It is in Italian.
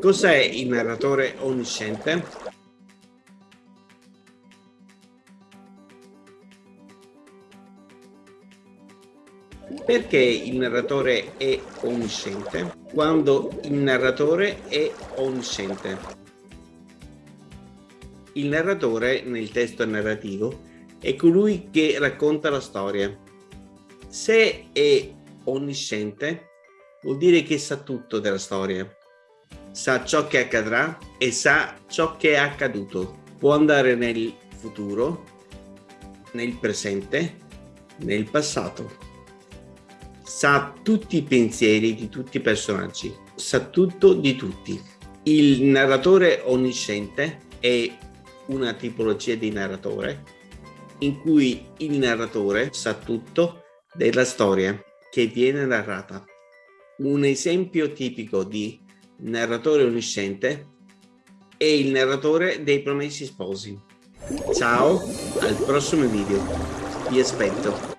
Cos'è il narratore onnisciente? Perché il narratore è onnisciente? Quando il narratore è onnisciente. Il narratore nel testo narrativo è colui che racconta la storia. Se è onnisciente, vuol dire che sa tutto della storia. Sa ciò che accadrà e sa ciò che è accaduto. Può andare nel futuro, nel presente, nel passato. Sa tutti i pensieri di tutti i personaggi, sa tutto di tutti. Il narratore onnisciente è una tipologia di narratore in cui il narratore sa tutto della storia che viene narrata. Un esempio tipico di narratore onnisciente è il narratore dei Promessi Sposi. Ciao, al prossimo video. Vi aspetto.